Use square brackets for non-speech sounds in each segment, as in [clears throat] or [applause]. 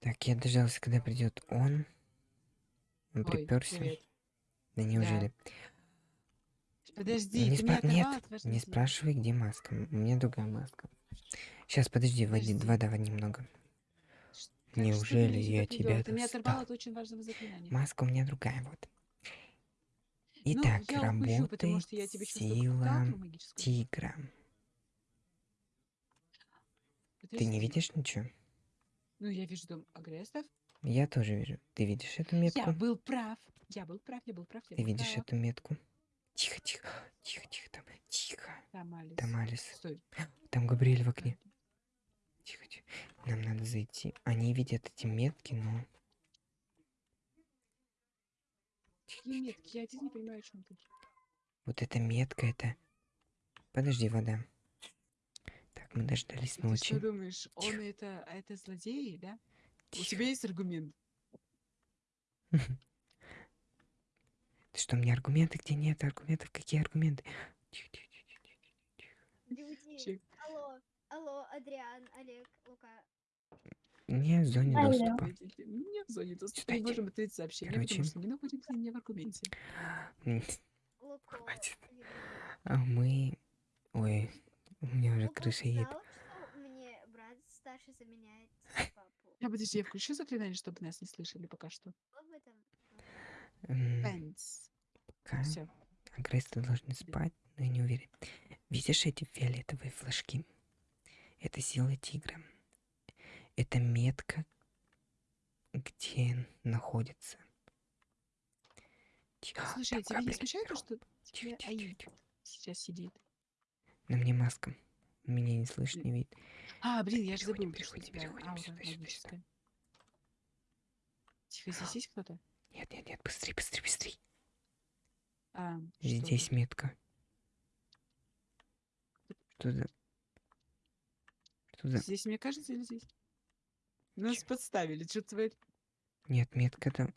Так, я дождался, когда придет он. Он Ой, приперся. привет. Да неужели? Подожди, не спра- Нет, не спрашивай, где маска. У меня другая маска. Сейчас, подожди, води, Подожди. вода немного. Ш- как Неужели я тебя Ты меня достал? оторвал от очень важного заклинания. Маска у меня другая, вот. Ну, Итак, упущу, потому работает что я тебе чувствую сила тигра. Ты не видишь ничего? Ну, я вижу дом агрессов. Я тоже вижу. Ты видишь эту Я метку? был прав. Я был прав, я был прав, я Ты был видишь прав. эту метку? Тихо, тихо, тихо, тихо, там, тихо. Там Алис. Там Алис. Стой. Там Габриэль в окне. Тихо, тихо. Нам надо зайти. Они видят эти метки, но... Какие метки? Я один не понимаю, о чем ты. Вот эта метка, это... Подожди, вода. Так, мы дождались Ты что ночи. думаешь, он Тихо. это, а это злодеи, да? У Тихо. тебя есть аргумент? Ты [laughs] что, мне аргументы? Где нет аргументов? Какие аргументы? Тихо, тихо, тихо, тихо, тихо. Люди, Чик. алло, алло, Адриан, Олег, Лука. Не в зоне Алло. доступа. Не в зоне доступа Читайте. не можем ответить сообщение, Короче. потому что не находимся не в аргументе. Хватит. А мы... Ой, у меня уже Лука крыша едет. мне брат старший заменяет папу. Я подожди, я включу заклинание, чтобы нас не слышали пока что. Пенс. Все. агрессоры должны спать, но я не уверен. Видишь эти фиолетовые флажки? Это сила тигра. Это метка, где находится. Тихо, Слушай, а тебя не смущает то, что Тихо, тебя тихо, Аид тихо, тихо. сейчас сидит? На мне маска. Меня не слышно, не видно. А, блин, я же забыл, что переходим, переходим сюда, сюда, сюда. Тихо, здесь есть кто-то? Нет, нет, нет, быстрей, быстрей, быстрей. А, что Здесь ты? метка. Что за... Что за... Здесь, мне кажется, или здесь? Нас Чё? подставили, что творит? Нет, метка там...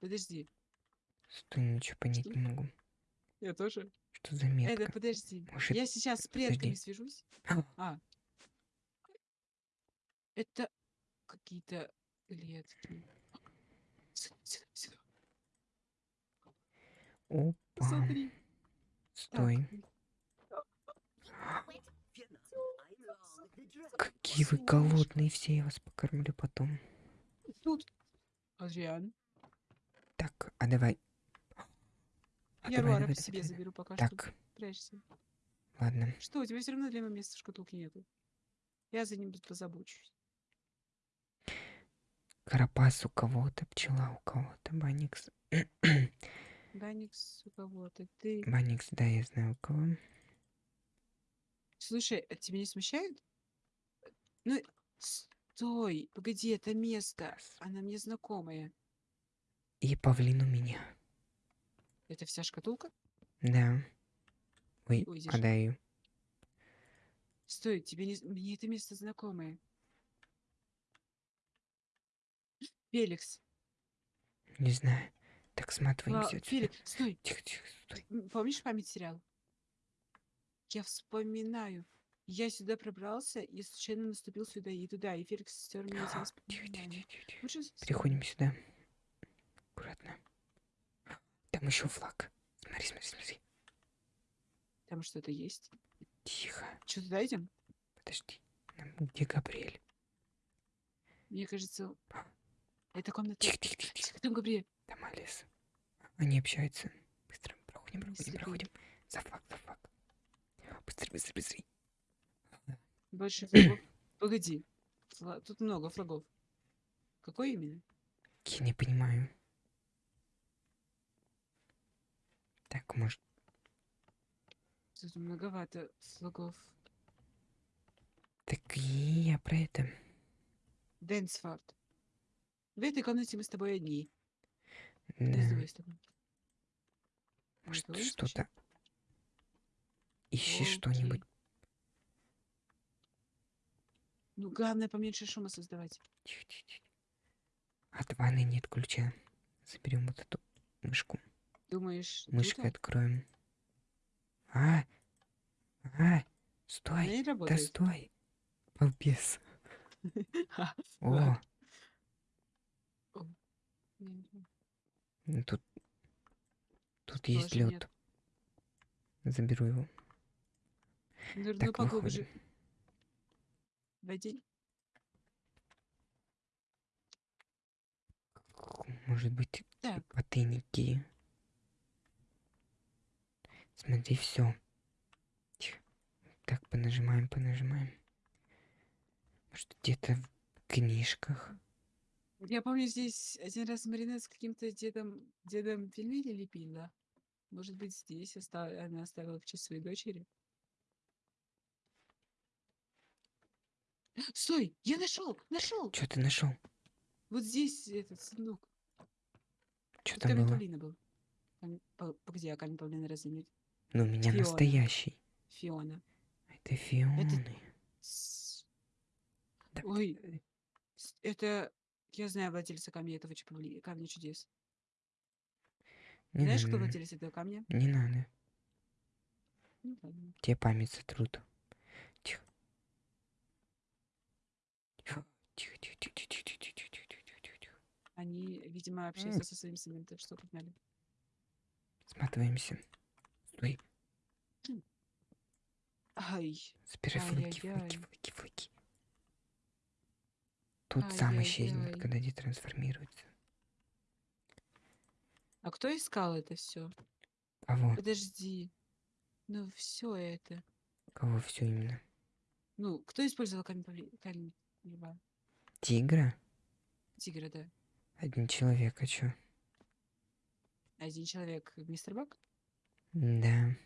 Подожди, Стой, ничего понять Что? не могу. я тоже. Что за метка? Это, подожди. Может, Я сейчас с подожди. предками свяжусь. [laughs] А. Это какие-то клетки. Сюда, сюда, сюда. Опа. Смотри. Так, Стой. Какие вы голодные все, я вас покормлю потом. Тут. Адриан. Так, а давай. А Я давай, Руара давай, по себе давай. заберу пока что. Так, Прячься. ладно. Что, у тебя все равно для моего места в шкатулки нету. Я за ним позабочусь. Карапас у кого-то, пчела у кого-то, Баникс. [coughs] Даникс у кого-то. Ты. Баникс, да, я знаю у кого. Слушай, а тебя не смущает? Ну, стой, погоди, это место. Она мне знакомая. И павлин у меня. Это вся шкатулка? Да. Ой, держи. отдаю. Стой, тебе не... Мне это место знакомое. Феликс. Не знаю. Так, сматываемся отсюда. Феликс, стой. Тихо, тихо, стой. Помнишь память сериал? Я вспоминаю. Я сюда пробрался и случайно наступил сюда и туда, и Феликс стер эти Тихо, тихо, тихо, тихо. Лучше Переходим сюда. Аккуратно. Там еще флаг. Смотри, смотри, смотри. Там что-то есть. Тихо. Что, туда идем? Подожди. Где Габриэль? Мне кажется, это комната... Тихо, тихо, тихо, тихо. Там Габриэль. Там Алиса. Они общаются. Быстро. Проходим, проходим, проходим. За флаг, за флаг. Быстрее, быстрее, быстрее. Больше флагов. [clears throat] Погоди. Фла- Тут много флагов. Какой именно? Я не понимаю. Так, может... Тут многовато флагов. Так и я про это. Дэнсфорд. В этой комнате мы с тобой одни. Да. Может, что-то... Ищи что-нибудь. Ну, главное, поменьше шума создавать. Тихо, тихо, тихо. От ванны нет ключа. Заберем вот эту мышку. Думаешь, Мышкой тут откроем. А! А! Стой! Да стой! Балбес. [laughs] О, ну тут... Тут есть лед. Заберу его. Так, поглубже. Войди. Может быть, Так, потайники. Смотри, все. Так, понажимаем, понажимаем. Может, где-то в книжках. я помню, здесь один раз Марина с каким-то дедом, дедом пельмени лепила. Может быть, здесь оста- она оставила в честь своей дочери. Стой! Я нашел! Нашел! Что ты нашел? Вот здесь этот сундук. Что там было? Павлина был. Погоди, а камень Павлина разве нет? Ну, у меня Фиона. настоящий. Фиона. Это Фионы. С- Так, Ой, э, это... Я знаю владельца камня этого чепли- камня чудес. не Знаешь, кто надо, владелец этого камня? Не надо. Ну, ладно. Тебе память сотрут. Тихо. Тихо, тихо, тихо, тихо, тихо, тихо, тихо, тихо, тихо, тихо. Они, видимо, общаются со своим сыном. Так что погнали. Сматываемся. Стой, Ай, забирай флаки, флаки, флаки, флаки. Тут сам исчезнет, Ай-яй-яй. когда детрансформируется. а кто искал это все? Кого? Подожди. Ну, все это. Кого все именно? Ну, кто использовал камень, павли... камень льва? Тигра? Тигра, да. Один человек, а чё? Один человек, мистер Бак? Да,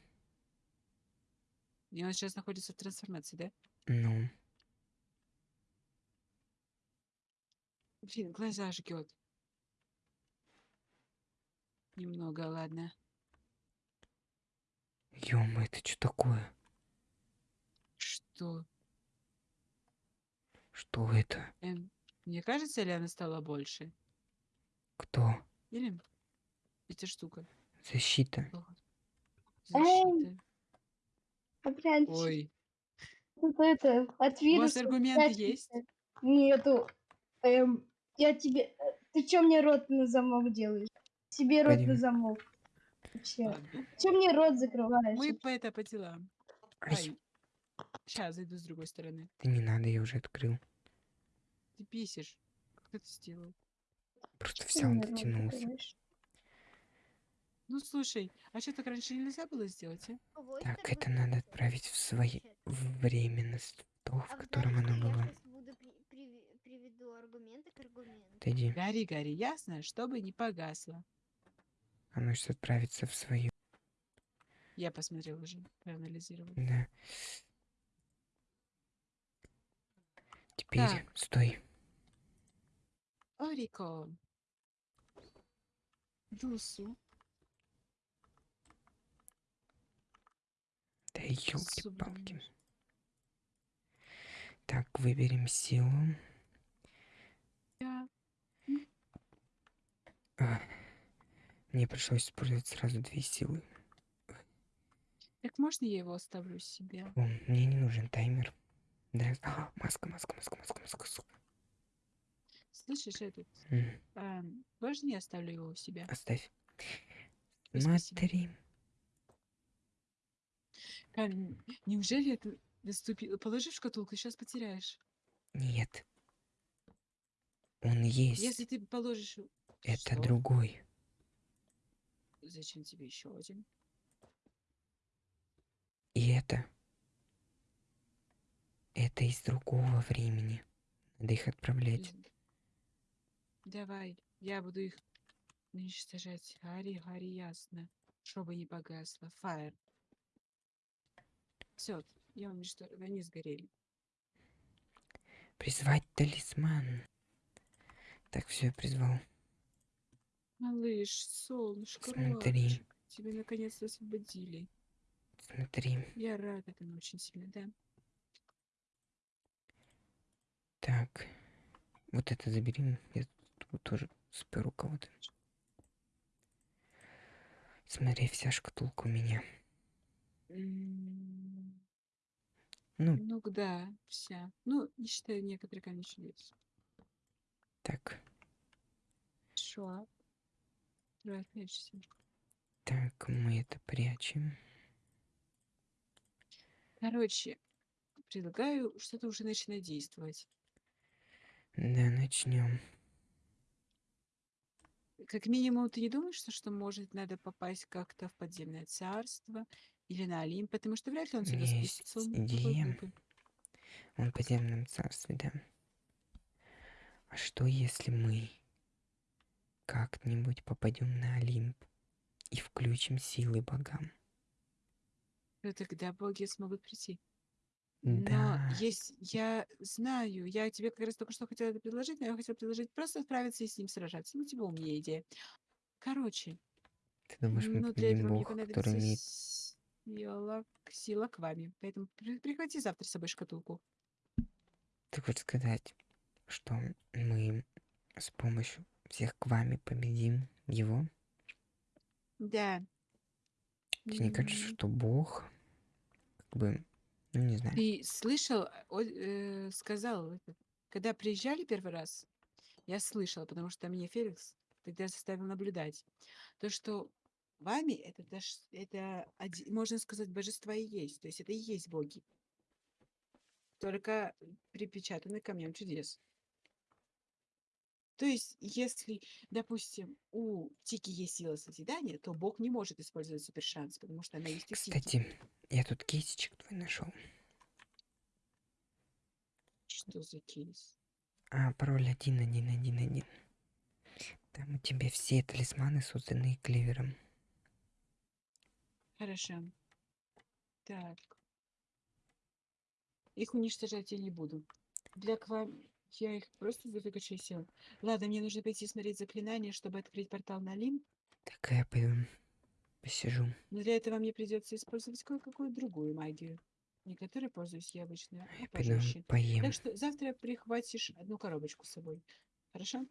И он сейчас находится в трансформации, да? ну, Блин, глаза жгет. Немного, ладно. ё это что такое? Что? Что это? Эм, мне кажется, ли она стала больше? Кто? Или эта штука? Защита. Плохо. Опять Ой, тут это, от у вируса. вас аргументы есть? это. Нету. Эм, я тебе... э, Ты чё мне рот на замок делаешь? Себе рот Пойдем. на замок. Вообще. Ладно. Чё мне рот закрываешь? Мы по это по делам. Ай. Сейчас зайду с другой стороны. да не надо, я уже открыл. Ты писишь. Как ты сделал? Просто взял, дотянулся. Ну слушай, а что так раньше нельзя было сделать, а? Вот Так, это надо отправить в свои... временность, то, в А котором оно что было. аргументу. Отойди. Гори, гори, ясно, чтобы не погасло. Оно сейчас отправится в свою... Я посмотрел уже, проанализировал. Да. Теперь, Так. стой. Орико. Дусу. Да елки-палки. Так, выберем силу. Я. А, Мне пришлось использовать сразу две силы. Так можно я его оставлю себе? О, мне не нужен таймер. Да. А, маска, маска, маска, маска, маска. су- Слышишь, этот? М, эм, можно я оставлю его у себя? Оставь. Спасибо. Смотри. Камень, неужели это наступило? Положи в шкатулку, сейчас потеряешь. Нет. Он есть. Если ты положишь... Это Что? другой. Зачем тебе еще один? И это. Это из другого времени. Надо их отправлять. Давай, я буду их уничтожать. Гори, гори, ясно. Чтобы не погасло. Фаер. Все, я уничтожил. Они сгорели. Призвать талисман. Так, все, я призвал. Малыш, солнышко, Смотри. рубчик, тебя наконец-то освободили. Смотри. Я рад этому очень сильно, да? Так. Вот это забери. Я тут тоже сперу кого-то. Смотри, вся шкатулка у меня. М, Ну, Ну да, вся. Ну, не считая некоторые камни чудес. так, Шо? Давай, прячься. так, мы это прячем. Короче, предлагаю что-то уже начинать действовать. Да, начнем. Как минимум, ты не думаешь, что, что может надо попасть как-то в подземное царство или на Олимп, потому что вряд ли он сюда Есть спустится. Он идея. в подземном царстве, да. А что если мы как-нибудь попадем на Олимп и включим силы богам? То тогда боги смогут прийти. Да. Но есть, я знаю, я тебе как раз только что хотела это предложить, но я хотела предложить просто справиться и с ним сражаться. Ну, типа умнее идея. Короче, Ты думаешь, мы ну, победим бога, который имеет... сила, сила к вами. Поэтому при- прихвати завтра с собой шкатулку. Ты хочешь сказать, что мы с помощью всех к вами победим его? Да. Тебе не кажется, что бог, как бы, ну не знаю, Ты слышал, э, о- э, сказал, когда приезжали первый раз, я слышала, потому что мне Феликс тогда заставил наблюдать, то, что вами это, даш- это можно сказать, божества и есть, то есть это и есть боги, только припечатаны камнем чудес. То есть, если, допустим, у Тики есть сила созидания, то Бог не может использовать супершанс, потому что она есть у Тики. Кстати, я тут кейсичек твой нашел. Что за кейс? А, пароль 1111. Там у тебя все талисманы, созданные Кливером. Хорошо. Так. Их уничтожать я не буду. Для ква... Я их просто выкачаю. Ладно, мне нужно пойти смотреть заклинание, чтобы открыть портал на Лим. Так я пойду посижу. Но для этого мне придется использовать кое-какую другую магию. Не которой пользуюсь я обычно, а пожестче. поем. Так что завтра прихватишь одну коробочку с собой. Хорошо?